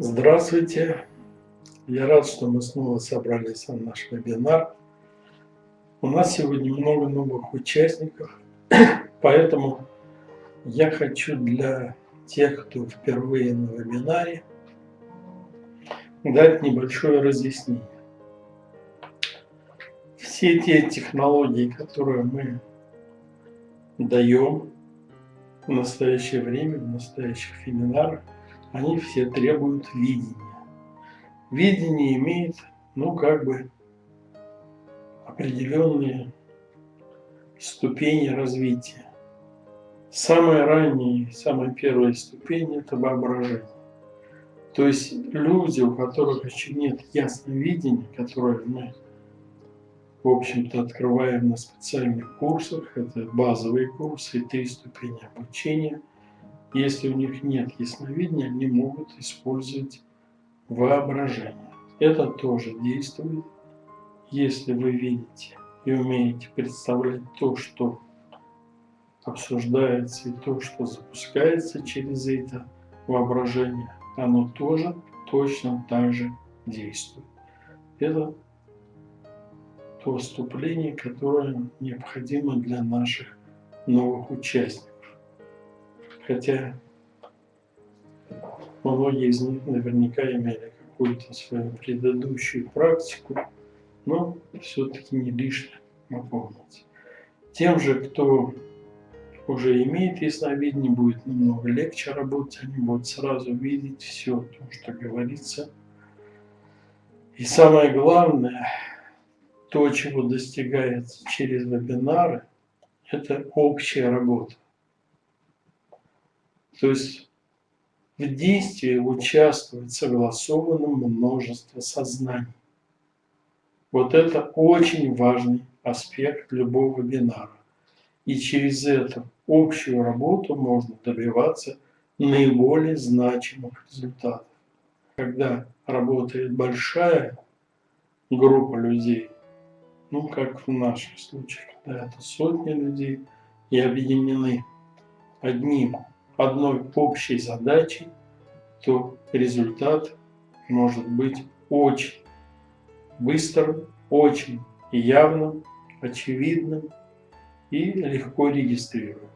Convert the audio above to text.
Здравствуйте! Я рад, что мы снова собрались на наш вебинар. У нас сегодня много новых участников, поэтому я хочу для тех, кто впервые на вебинаре, дать небольшое разъяснение. Все те технологии, которые мы даем в настоящее время, в настоящих вебинарах, они все требуют видения. Видение имеет, ну, как бы, определенные ступени развития. Самая ранняя, самая первая ступень – это воображение. То есть люди, у которых еще нет ясного видения, которое мы, в общем-то, открываем на специальных курсах, это базовые курсы, три ступени обучения – если у них нет ясновидения, они могут использовать воображение. Это тоже действует. Если вы видите и умеете представлять то, что обсуждается, и то, что запускается через это воображение, оно тоже точно так же действует. Это то вступление, которое необходимо для наших новых участников хотя многие из них наверняка имели какую-то свою предыдущую практику, но все-таки не лишнее напомнить. Тем же, кто уже имеет ясновидение, будет намного легче работать, они будут сразу видеть все то, что говорится. И самое главное, то, чего достигается через вебинары, это общая работа. То есть в действии участвует согласованно множество сознаний. Вот это очень важный аспект любого вебинара. И через эту общую работу можно добиваться наиболее значимых результатов. Когда работает большая группа людей, ну, как в наших случаях, когда это сотни людей, и объединены одним одной общей задачей, то результат может быть очень быстрым, очень явным, очевидным и легко регистрируемым.